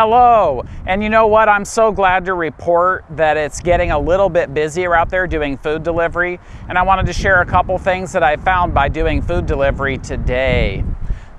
Hello, and you know what? I'm so glad to report that it's getting a little bit busier out there doing food delivery, and I wanted to share a couple things that I found by doing food delivery today.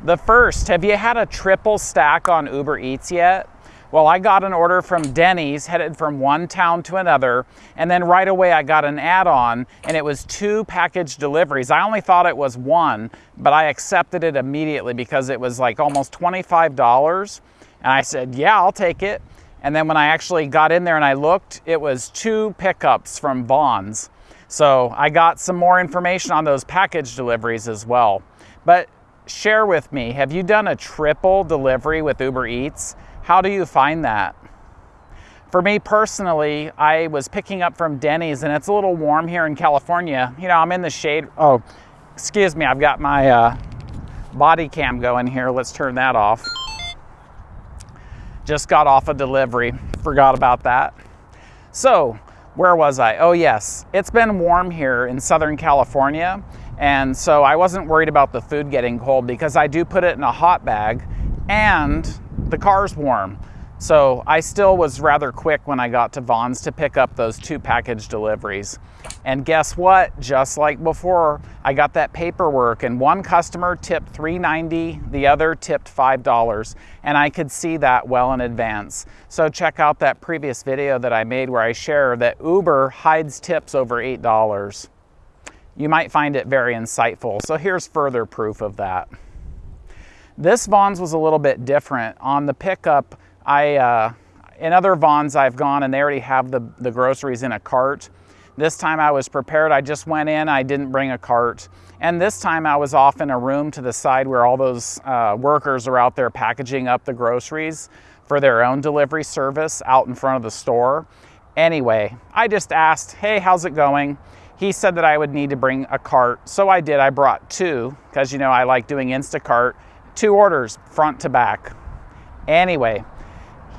The first, have you had a triple stack on Uber Eats yet? Well, I got an order from Denny's headed from one town to another, and then right away I got an add-on, and it was two package deliveries. I only thought it was one, but I accepted it immediately because it was like almost $25. And I said, yeah, I'll take it. And then when I actually got in there and I looked, it was two pickups from Vons. So I got some more information on those package deliveries as well. But share with me, have you done a triple delivery with Uber Eats? How do you find that? For me personally, I was picking up from Denny's and it's a little warm here in California. You know, I'm in the shade. Oh, excuse me, I've got my uh, body cam going here. Let's turn that off. Just got off a delivery, forgot about that. So, where was I? Oh yes, it's been warm here in Southern California. And so I wasn't worried about the food getting cold because I do put it in a hot bag and the car's warm. So I still was rather quick when I got to Vons to pick up those two package deliveries. And guess what? Just like before, I got that paperwork and one customer tipped $3.90, the other tipped $5. And I could see that well in advance. So check out that previous video that I made where I share that Uber hides tips over $8. You might find it very insightful. So here's further proof of that. This Vons was a little bit different. On the pickup, I, uh, in other Vons I've gone and they already have the, the groceries in a cart. This time I was prepared. I just went in, I didn't bring a cart. And this time I was off in a room to the side where all those uh, workers are out there packaging up the groceries for their own delivery service out in front of the store. Anyway, I just asked, hey, how's it going? He said that I would need to bring a cart. So I did, I brought two, because you know I like doing Instacart two orders front to back. Anyway,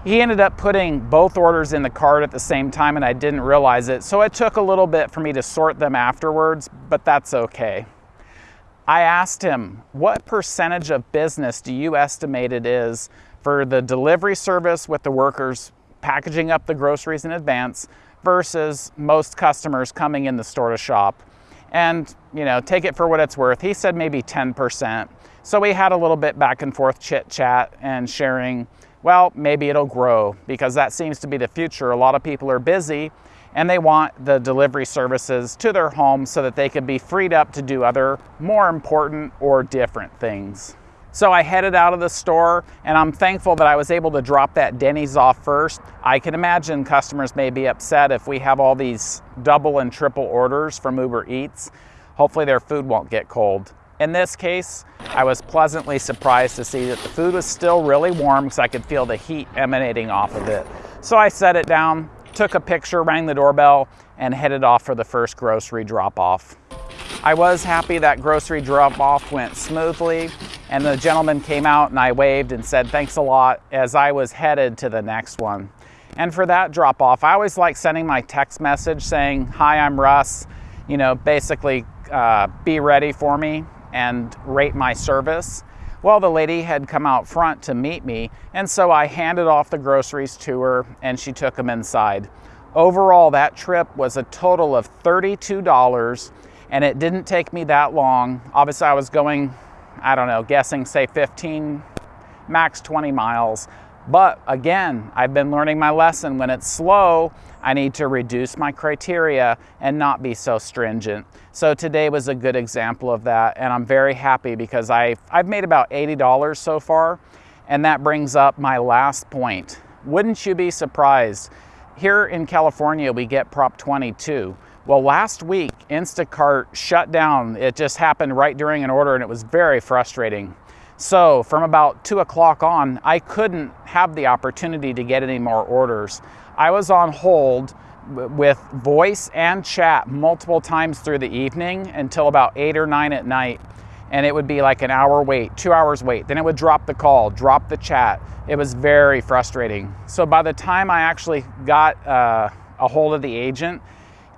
he ended up putting both orders in the cart at the same time and I didn't realize it. So it took a little bit for me to sort them afterwards, but that's okay. I asked him, what percentage of business do you estimate it is for the delivery service with the workers packaging up the groceries in advance versus most customers coming in the store to shop? And, you know, take it for what it's worth. He said maybe 10%. So we had a little bit back and forth chit chat and sharing, well, maybe it'll grow because that seems to be the future. A lot of people are busy and they want the delivery services to their home so that they can be freed up to do other more important or different things. So I headed out of the store and I'm thankful that I was able to drop that Denny's off first. I can imagine customers may be upset if we have all these double and triple orders from Uber Eats. Hopefully their food won't get cold. In this case, I was pleasantly surprised to see that the food was still really warm because I could feel the heat emanating off of it. So I set it down, took a picture, rang the doorbell, and headed off for the first grocery drop-off. I was happy that grocery drop-off went smoothly, and the gentleman came out and I waved and said thanks a lot as I was headed to the next one. And for that drop-off, I always like sending my text message saying, hi, I'm Russ, you know, basically uh, be ready for me and rate my service. Well, the lady had come out front to meet me, and so I handed off the groceries to her and she took them inside. Overall, that trip was a total of $32 and it didn't take me that long. Obviously, I was going, I don't know, guessing say 15, max 20 miles. But again, I've been learning my lesson. When it's slow, I need to reduce my criteria and not be so stringent. So today was a good example of that, and I'm very happy because I, I've made about $80 so far, and that brings up my last point. Wouldn't you be surprised? Here in California, we get Prop 22. Well, last week, Instacart shut down. It just happened right during an order, and it was very frustrating. So from about two o'clock on, I couldn't have the opportunity to get any more orders. I was on hold with voice and chat multiple times through the evening until about eight or nine at night. And it would be like an hour wait, two hours wait. Then it would drop the call, drop the chat. It was very frustrating. So by the time I actually got uh, a hold of the agent,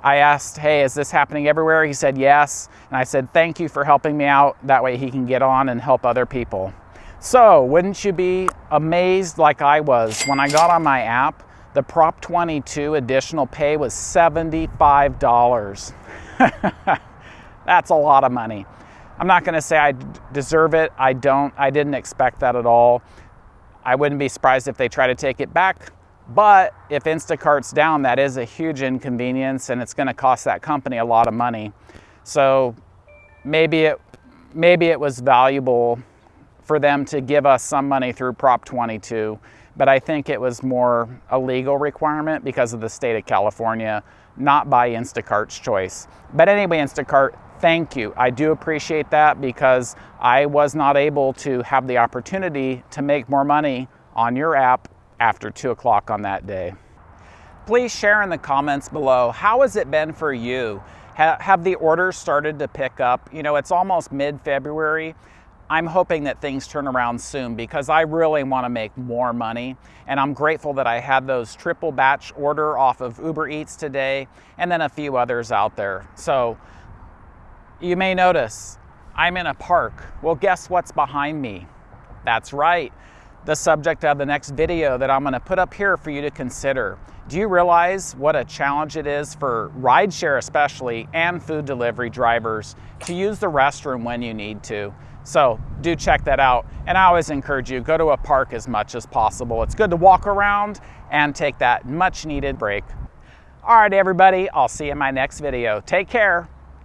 I asked, hey, is this happening everywhere? He said yes. And I said, thank you for helping me out. That way he can get on and help other people. So, wouldn't you be amazed like I was when I got on my app? The Prop 22 additional pay was $75. That's a lot of money. I'm not going to say I deserve it. I don't. I didn't expect that at all. I wouldn't be surprised if they try to take it back. But if Instacart's down, that is a huge inconvenience and it's going to cost that company a lot of money. So maybe it maybe it was valuable for them to give us some money through Prop 22, but I think it was more a legal requirement because of the state of California, not by Instacart's choice. But anyway, Instacart, thank you. I do appreciate that because I was not able to have the opportunity to make more money on your app after 2 o'clock on that day. Please share in the comments below, how has it been for you? have the orders started to pick up? You know, it's almost mid-February. I'm hoping that things turn around soon because I really want to make more money. And I'm grateful that I had those triple batch order off of Uber Eats today and then a few others out there. So you may notice I'm in a park. Well, guess what's behind me? That's right, the subject of the next video that I'm gonna put up here for you to consider. Do you realize what a challenge it is for rideshare especially and food delivery drivers to use the restroom when you need to? So do check that out. And I always encourage you, go to a park as much as possible. It's good to walk around and take that much needed break. All right, everybody, I'll see you in my next video. Take care.